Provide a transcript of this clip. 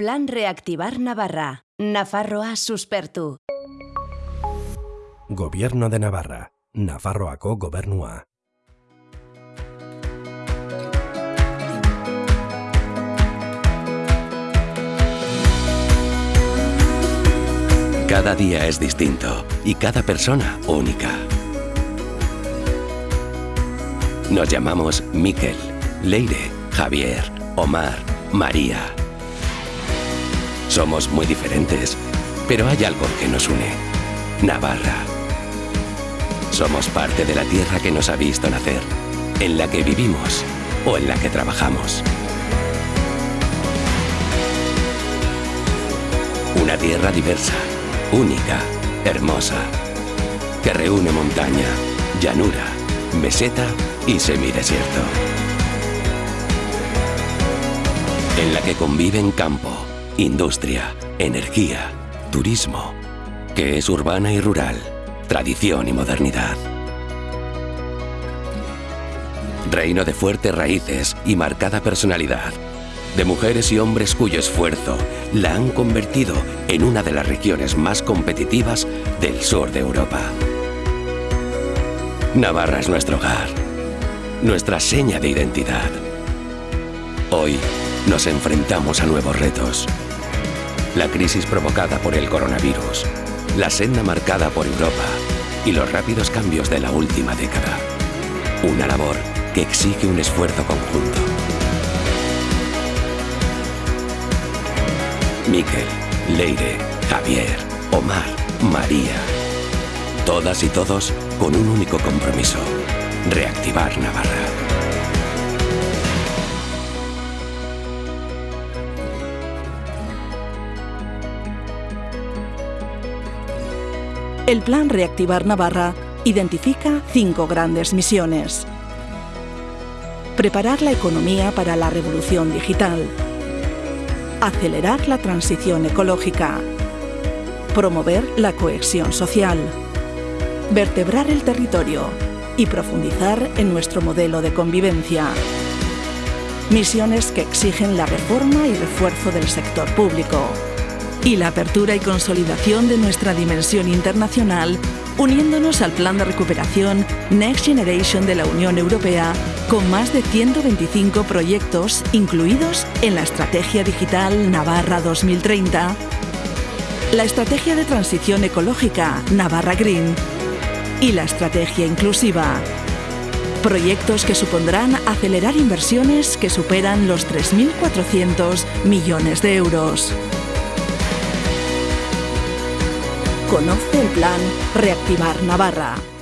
Plan Reactivar Navarra. Nafarroa suspertu. Gobierno de Navarra. Nafarroako gobernua. Cada día es distinto y cada persona única. Nos llamamos Miquel, Leire, Javier, Omar, María. Somos muy diferentes, pero hay algo que nos une. Navarra. Somos parte de la tierra que nos ha visto nacer, en la que vivimos o en la que trabajamos. Una tierra diversa, única, hermosa, que reúne montaña, llanura, meseta y semidesierto. En la que conviven campo, industria, energía, turismo, que es urbana y rural, tradición y modernidad. Reino de fuertes raíces y marcada personalidad, de mujeres y hombres cuyo esfuerzo la han convertido en una de las regiones más competitivas del sur de Europa. Navarra es nuestro hogar, nuestra seña de identidad. Hoy nos enfrentamos a nuevos retos. La crisis provocada por el coronavirus, la senda marcada por Europa y los rápidos cambios de la última década. Una labor que exige un esfuerzo conjunto. Miquel, Leire, Javier, Omar, María. Todas y todos con un único compromiso. Reactivar Navarra. El Plan Reactivar Navarra identifica cinco grandes misiones. Preparar la economía para la revolución digital. Acelerar la transición ecológica. Promover la cohesión social. Vertebrar el territorio y profundizar en nuestro modelo de convivencia. Misiones que exigen la reforma y refuerzo del sector público y la apertura y consolidación de nuestra dimensión internacional, uniéndonos al plan de recuperación Next Generation de la Unión Europea, con más de 125 proyectos incluidos en la Estrategia Digital Navarra 2030, la Estrategia de Transición Ecológica Navarra Green y la Estrategia Inclusiva. Proyectos que supondrán acelerar inversiones que superan los 3.400 millones de euros. Conoce el plan Reactivar Navarra.